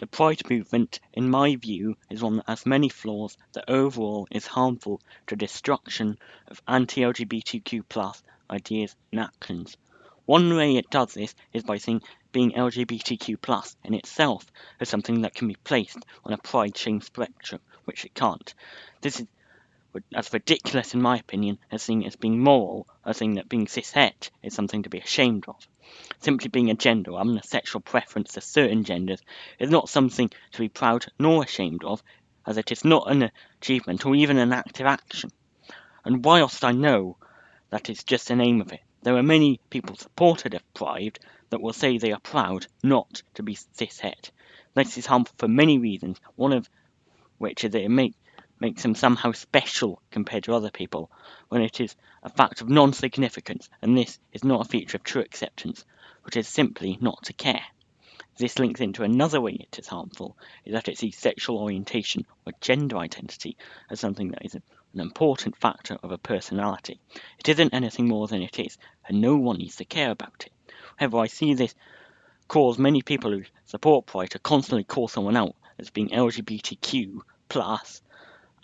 The Pride movement, in my view, is one that has many flaws that overall is harmful to the destruction of anti-LGBTQ ideas and actions. One way it does this is by seeing being LGBTQ in itself as something that can be placed on a pride shame spectrum, which it can't. This is as ridiculous in my opinion as seeing it as being moral, as saying that being cishet is something to be ashamed of. Simply being a gender or having a sexual preference to certain genders is not something to be proud nor ashamed of, as it is not an achievement or even an active action. And whilst I know that is just the name of it, there are many people supported of Pride that will say they are proud not to be cishet. This is harmful for many reasons, one of which is that it make, makes them somehow special compared to other people, when it is a fact of non-significance, and this is not a feature of true acceptance, which is simply not to care. This links into another way it is harmful, is that it sees sexual orientation or gender identity as something that is an important factor of a personality. It isn't anything more than it is, and no one needs to care about it. However, I see this cause many people who support Pride to constantly call someone out as being LGBTQ plus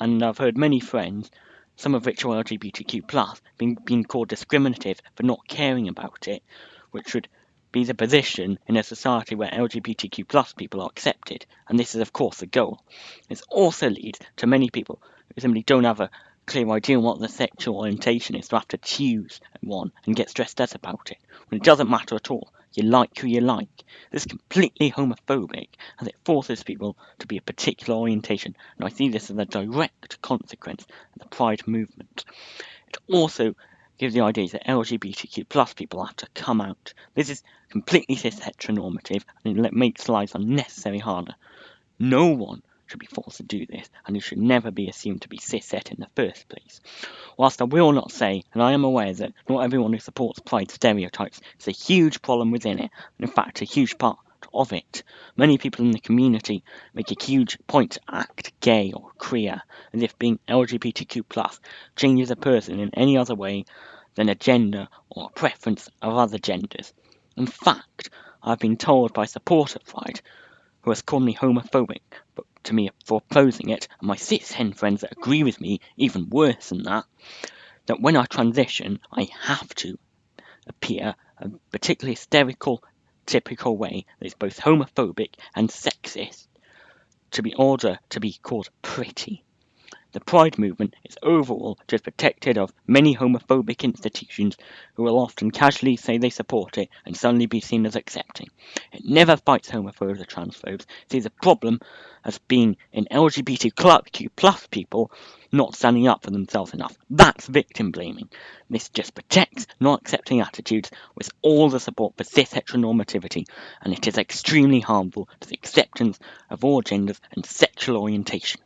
and I've heard many friends, some of which are LGBTQ plus, being, being called discriminative for not caring about it, which would be the position in a society where LGBTQ plus people are accepted, and this is of course the goal. This also leads to many people who simply don't have a clear idea on what the sexual orientation is to have to choose one and get stressed out about it, when it doesn't matter at all. You like who you like. This is completely homophobic as it forces people to be a particular orientation, and I see this as a direct consequence of the Pride movement. It also gives the idea that LGBTQ plus people have to come out. This is completely cis heteronormative and it makes lives unnecessarily harder. No one should be forced to do this, and you should never be assumed to be cishet in the first place. Whilst I will not say, and I am aware that not everyone who supports Pride stereotypes is a huge problem within it, and in fact a huge part of it. Many people in the community make a huge point to act gay or queer, as if being LGBTQ plus changes a person in any other way than a gender or a preference of other genders. In fact, I've been told by a supporter of Pride, who has called me homophobic, but to me for opposing it, and my cishet friends that agree with me even worse than that, that when I transition, I have to appear a particularly hysterical, typical way that is both homophobic and sexist to be order to be called pretty. The Pride movement is overall just protected of many homophobic institutions who will often casually say they support it and suddenly be seen as accepting. It never fights homophobes or transphobes, sees the problem as being in LGBTQ plus people not standing up for themselves enough. That's victim blaming. This just protects not accepting attitudes with all the support for cis heteronormativity, and it is extremely harmful to the acceptance of all genders and sexual orientation.